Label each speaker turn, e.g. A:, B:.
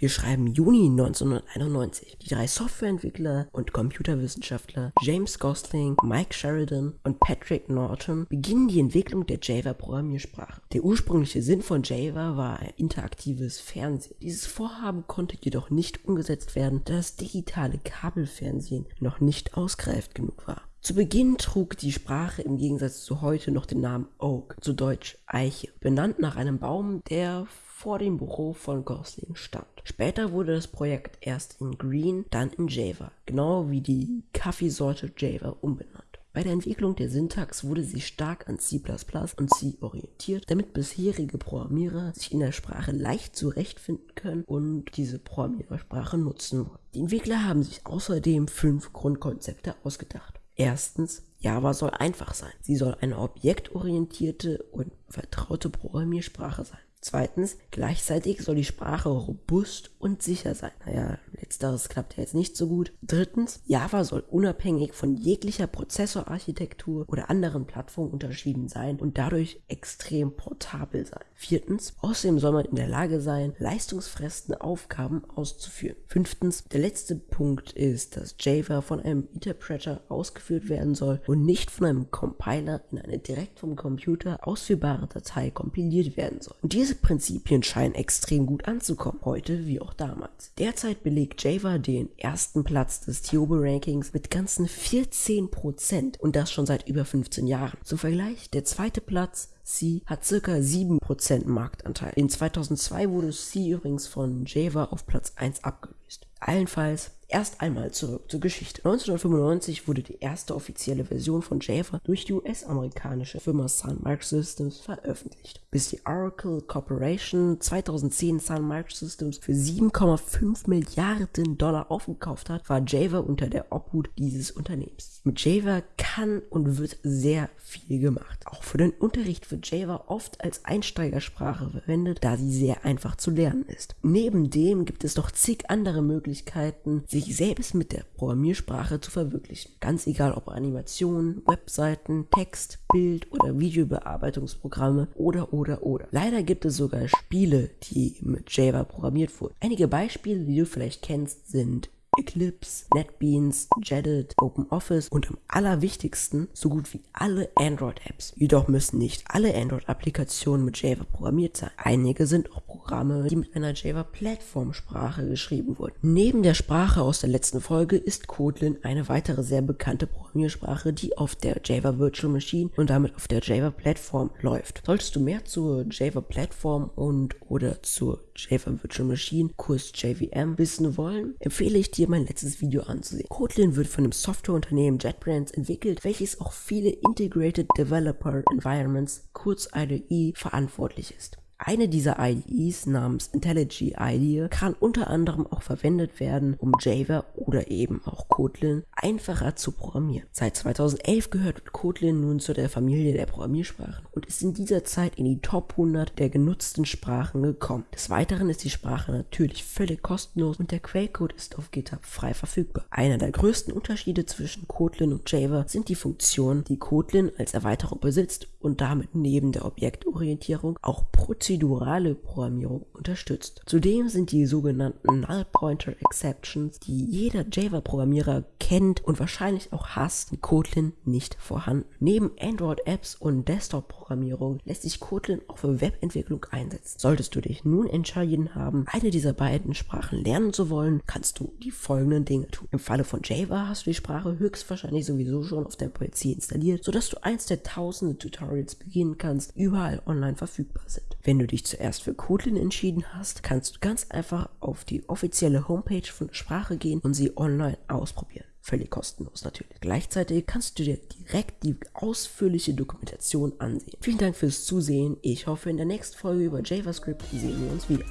A: Wir schreiben Juni 1991. Die drei Softwareentwickler und Computerwissenschaftler James Gosling, Mike Sheridan und Patrick Norton beginnen die Entwicklung der Java-Programmiersprache. Der ursprüngliche Sinn von Java war ein interaktives Fernsehen. Dieses Vorhaben konnte jedoch nicht umgesetzt werden, da das digitale Kabelfernsehen noch nicht ausgereift genug war. Zu Beginn trug die Sprache im Gegensatz zu heute noch den Namen Oak, zu Deutsch Eiche, benannt nach einem Baum, der vor dem Büro von Gosling stand. Später wurde das Projekt erst in Green, dann in Java, genau wie die Kaffeesorte Java umbenannt. Bei der Entwicklung der Syntax wurde sie stark an C++ und C orientiert, damit bisherige Programmierer sich in der Sprache leicht zurechtfinden können und diese Programmiersprache nutzen wollen. Die Entwickler haben sich außerdem fünf Grundkonzepte ausgedacht. Erstens, Java soll einfach sein. Sie soll eine objektorientierte und vertraute Programmiersprache sein. Zweitens, gleichzeitig soll die Sprache robust und sicher sein. Naja, letzteres klappt ja jetzt nicht so gut. Drittens, Java soll unabhängig von jeglicher Prozessorarchitektur oder anderen Plattformen unterschieden sein und dadurch extrem portabel sein. Viertens, außerdem soll man in der Lage sein, leistungsfressende Aufgaben auszuführen. Fünftens, der letzte Punkt ist, dass Java von einem Interpreter ausgeführt werden soll und nicht von einem Compiler in eine direkt vom Computer ausführbare Datei kompiliert werden soll. Und diese Prinzipien scheinen extrem gut anzukommen, heute wie auch damals. Derzeit belegt Java den ersten Platz des Tiobe-Rankings mit ganzen 14% und das schon seit über 15 Jahren. Zum Vergleich, der zweite Platz C hat circa 7% Marktanteil. In 2002 wurde C übrigens von Java auf Platz 1 abgelöst. Allenfalls Erst einmal zurück zur Geschichte. 1995 wurde die erste offizielle Version von Java durch die US-amerikanische Firma Sun Microsystems veröffentlicht, bis die Oracle Corporation 2010 Sun Microsystems für 7,5 Milliarden Dollar aufgekauft hat, war Java unter der Obhut dieses Unternehmens. Mit Java kann und wird sehr viel gemacht. Auch für den Unterricht wird Java oft als Einsteigersprache verwendet, da sie sehr einfach zu lernen ist. Neben dem gibt es noch zig andere Möglichkeiten, sich selbst mit der Programmiersprache zu verwirklichen. Ganz egal ob Animationen, Webseiten, Text, Bild oder Videobearbeitungsprogramme oder oder oder. Leider gibt es sogar Spiele, die mit Java programmiert wurden. Einige Beispiele, die du vielleicht kennst, sind Eclipse, NetBeans, Jedit, OpenOffice und am allerwichtigsten so gut wie alle Android-Apps. Jedoch müssen nicht alle Android-Applikationen mit Java programmiert sein. Einige sind auch Programme, die mit einer Java-Plattform-Sprache geschrieben wurden. Neben der Sprache aus der letzten Folge ist Kotlin eine weitere sehr bekannte Programmiersprache, die auf der Java Virtual Machine und damit auf der Java Plattform läuft. Solltest du mehr zur Java Plattform und oder zur Java Virtual Machine, Kurs JVM, wissen wollen, empfehle ich dir mein letztes Video anzusehen. Kotlin wird von dem Softwareunternehmen JetBrains entwickelt, welches auch viele Integrated Developer Environments, kurz IDE, verantwortlich ist. Eine dieser IDEs namens IntelliJ IDEA kann unter anderem auch verwendet werden, um Java oder eben auch Kotlin einfacher zu programmieren. Seit 2011 gehört Kotlin nun zu der Familie der Programmiersprachen und ist in dieser Zeit in die Top 100 der genutzten Sprachen gekommen. Des Weiteren ist die Sprache natürlich völlig kostenlos und der Quellcode ist auf GitHub frei verfügbar. Einer der größten Unterschiede zwischen Kotlin und Java sind die Funktionen, die Kotlin als Erweiterung besitzt und damit neben der Objektorientierung auch prozedurale Programmierung unterstützt. Zudem sind die sogenannten Null Pointer Exceptions, die jeder Java-Programmierer kennt und wahrscheinlich auch hasst, in Kotlin nicht vorhanden. Neben Android-Apps und Desktop-Programmierung lässt sich Kotlin auch für Webentwicklung einsetzen. Solltest du dich nun entschieden haben, eine dieser beiden Sprachen lernen zu wollen, kannst du die folgenden Dinge tun. Im Falle von Java hast du die Sprache höchstwahrscheinlich sowieso schon auf deinem PC installiert, sodass du eins der tausende Tutorials beginnen kannst, überall online verfügbar sind. Wenn du dich zuerst für Kotlin entschieden hast, kannst du ganz einfach auf die offizielle Homepage von Sprache gehen und sie online ausprobieren. Völlig kostenlos natürlich. Gleichzeitig kannst du dir direkt die ausführliche Dokumentation ansehen. Vielen Dank fürs Zusehen. Ich hoffe, in der nächsten Folge über JavaScript sehen wir uns wieder.